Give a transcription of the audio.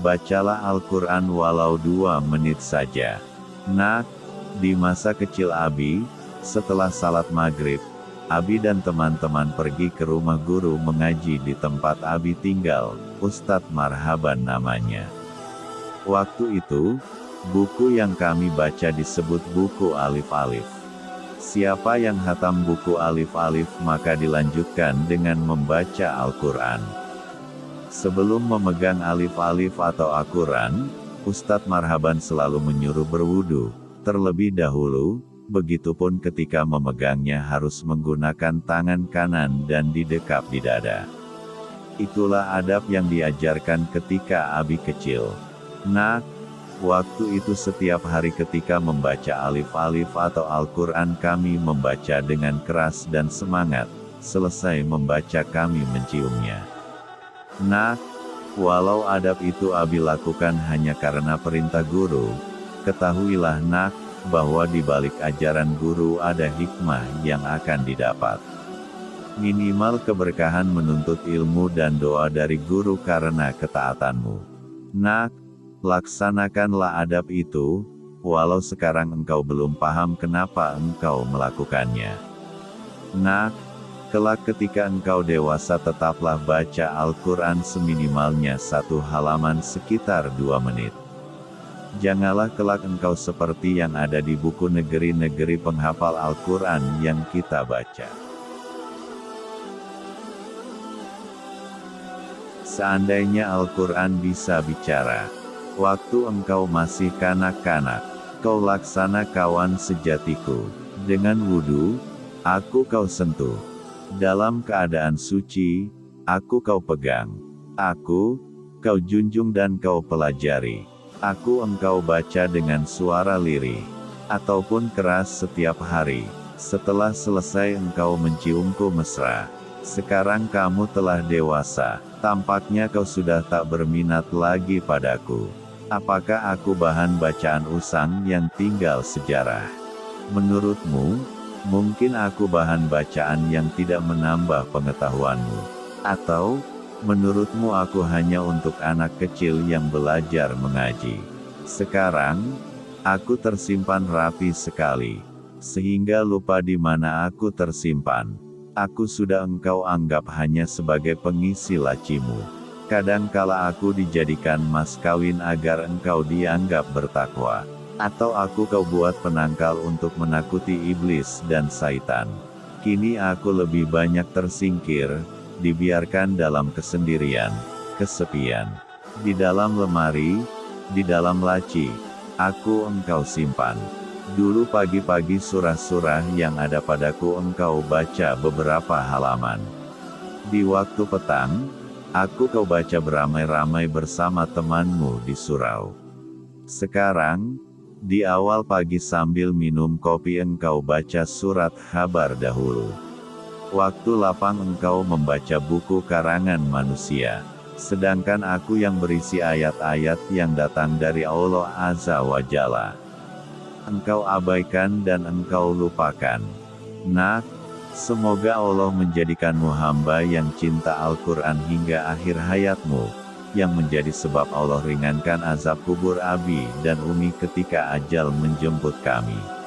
bacalah Al-Quran walau dua menit saja. Nak, di masa kecil Abi, setelah salat maghrib, Abi dan teman-teman pergi ke rumah guru mengaji di tempat Abi tinggal, Ustadz Marhaban namanya. Waktu itu, buku yang kami baca disebut buku Alif-Alif. Siapa yang hatam buku Alif-Alif maka dilanjutkan dengan membaca Al-Quran. Sebelum memegang Alif-Alif atau Al-Quran, Ustadz Marhaban selalu menyuruh berwudu, terlebih dahulu, begitupun ketika memegangnya harus menggunakan tangan kanan dan didekap di dada. Itulah adab yang diajarkan ketika Abi kecil. Nak, waktu itu setiap hari ketika membaca alif-alif atau Al-Quran kami membaca dengan keras dan semangat, selesai membaca kami menciumnya. Nak, walau adab itu Abi lakukan hanya karena perintah guru, Ketahuilah nak, bahwa di balik ajaran guru ada hikmah yang akan didapat. Minimal keberkahan menuntut ilmu dan doa dari guru karena ketaatanmu. Nak, laksanakanlah adab itu, walau sekarang engkau belum paham kenapa engkau melakukannya. Nak, kelak ketika engkau dewasa tetaplah baca Al-Quran seminimalnya satu halaman sekitar dua menit. Janganlah kelak engkau seperti yang ada di buku negeri-negeri penghafal Al-Quran yang kita baca. Seandainya Al-Quran bisa bicara, waktu engkau masih kanak-kanak, kau laksana kawan sejatiku, dengan wudhu, aku kau sentuh. Dalam keadaan suci, aku kau pegang. Aku, kau junjung dan kau pelajari. Aku engkau baca dengan suara lirih, ataupun keras setiap hari. Setelah selesai engkau menciumku mesra. Sekarang kamu telah dewasa, tampaknya kau sudah tak berminat lagi padaku. Apakah aku bahan bacaan usang yang tinggal sejarah? Menurutmu, mungkin aku bahan bacaan yang tidak menambah pengetahuanmu. Atau, Menurutmu aku hanya untuk anak kecil yang belajar mengaji. Sekarang, aku tersimpan rapi sekali. Sehingga lupa di mana aku tersimpan. Aku sudah engkau anggap hanya sebagai pengisi lacimu. Kadangkala aku dijadikan mas kawin agar engkau dianggap bertakwa. Atau aku kau buat penangkal untuk menakuti iblis dan saitan. Kini aku lebih banyak tersingkir, dibiarkan dalam kesendirian, kesepian. Di dalam lemari, di dalam laci, aku engkau simpan. Dulu pagi-pagi surah-surah yang ada padaku engkau baca beberapa halaman. Di waktu petang, aku kau baca beramai-ramai bersama temanmu di surau. Sekarang, di awal pagi sambil minum kopi engkau baca surat kabar dahulu. Waktu lapang engkau membaca buku karangan manusia. Sedangkan aku yang berisi ayat-ayat yang datang dari Allah Azza wa Jalla. Engkau abaikan dan engkau lupakan. Nak, semoga Allah menjadikanmu hamba yang cinta Al-Quran hingga akhir hayatmu, yang menjadi sebab Allah ringankan azab kubur Abi dan Umi ketika ajal menjemput kami.